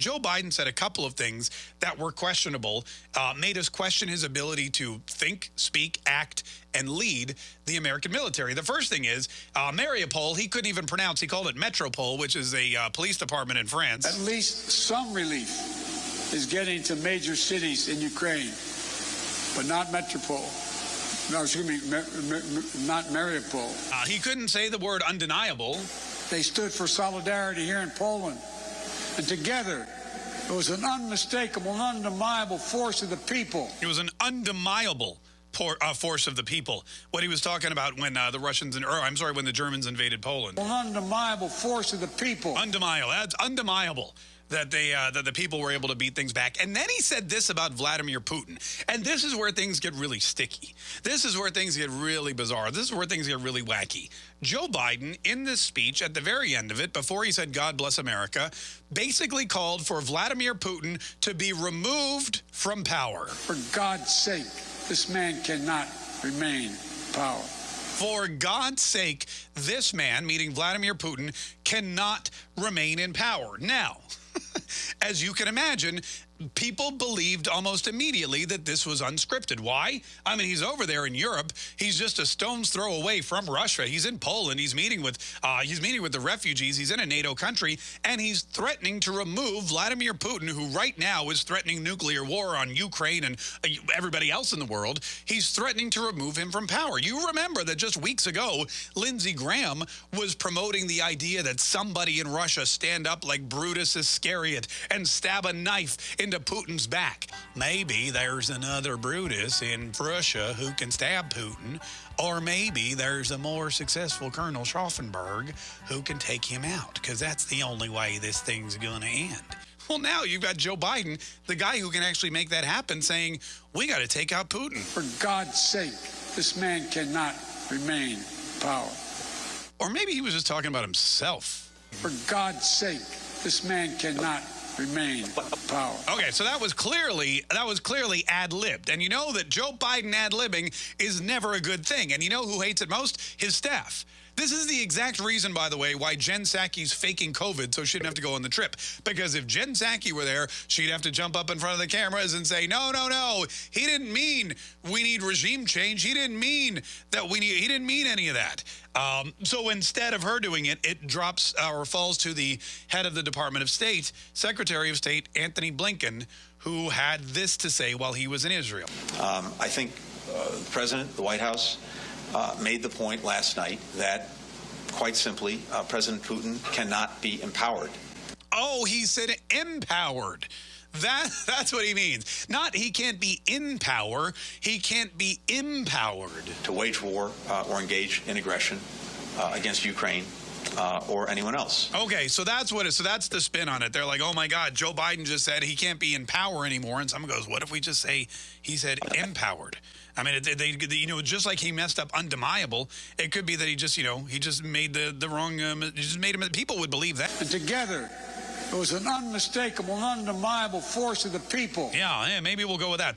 Joe Biden said a couple of things that were questionable, uh, made us question his ability to think, speak, act, and lead the American military. The first thing is uh, Mariupol, he couldn't even pronounce. He called it Metropole, which is a uh, police department in France. At least some relief is getting to major cities in Ukraine, but not Metropole. No, excuse me, not Mariupol. Uh, he couldn't say the word undeniable. They stood for solidarity here in Poland. And together, it was an unmistakable undeniable force of the people. It was an undeniable por, uh, force of the people. What he was talking about when uh, the Russians, and, or I'm sorry, when the Germans invaded Poland. An undeniable force of the people. Undeniable. That's undeniable that they uh, that the people were able to beat things back. And then he said this about Vladimir Putin. And this is where things get really sticky. This is where things get really bizarre. This is where things get really wacky. Joe Biden, in this speech at the very end of it, before he said God bless America, basically called for Vladimir Putin to be removed from power. For God's sake, this man cannot remain power. For God's sake, this man, meaning Vladimir Putin, cannot remain in power. Now, as you can imagine, people believed almost immediately that this was unscripted. Why? I mean, he's over there in Europe. He's just a stone's throw away from Russia. He's in Poland. He's meeting with uh, he's meeting with the refugees. He's in a NATO country, and he's threatening to remove Vladimir Putin, who right now is threatening nuclear war on Ukraine and uh, everybody else in the world. He's threatening to remove him from power. You remember that just weeks ago, Lindsey Graham was promoting the idea that somebody in Russia stand up like Brutus Iscariot and stab a knife in into Putin's back. Maybe there's another Brutus in Russia who can stab Putin, or maybe there's a more successful Colonel Stauffenberg who can take him out, because that's the only way this thing's going to end. Well, now you've got Joe Biden, the guy who can actually make that happen, saying, we got to take out Putin. For God's sake, this man cannot remain power. Or maybe he was just talking about himself. For God's sake, this man cannot remain uh, power. Okay, so that was clearly that was clearly ad-libbed. And you know that Joe Biden ad-libbing is never a good thing. And you know who hates it most? His staff. This is the exact reason, by the way, why Jen Psaki's faking COVID so she didn't have to go on the trip. Because if Jen Psaki were there, she'd have to jump up in front of the cameras and say, no, no, no, he didn't mean we need regime change. He didn't mean that we need, he didn't mean any of that. Um, so instead of her doing it, it drops or falls to the head of the Department of State, Secretary of State Antony Blinken, who had this to say while he was in Israel. Um, I think uh, the President, the White House, uh, made the point last night that, quite simply, uh, President Putin cannot be empowered. Oh, he said empowered. That that's what he means. Not he can't be in power. He can't be empowered to wage war uh, or engage in aggression uh, against Ukraine. Uh, or anyone else. Okay, so that's what it. So that's the spin on it. They're like, "Oh my God, Joe Biden just said he can't be in power anymore," and someone goes, "What if we just say he said empowered?" I mean, they, they, you know, just like he messed up undeniable, it could be that he just, you know, he just made the the wrong. Um, he just made him. People would believe that. And together, it was an unmistakable, undeniable force of the people. Yeah, yeah, maybe we'll go with that.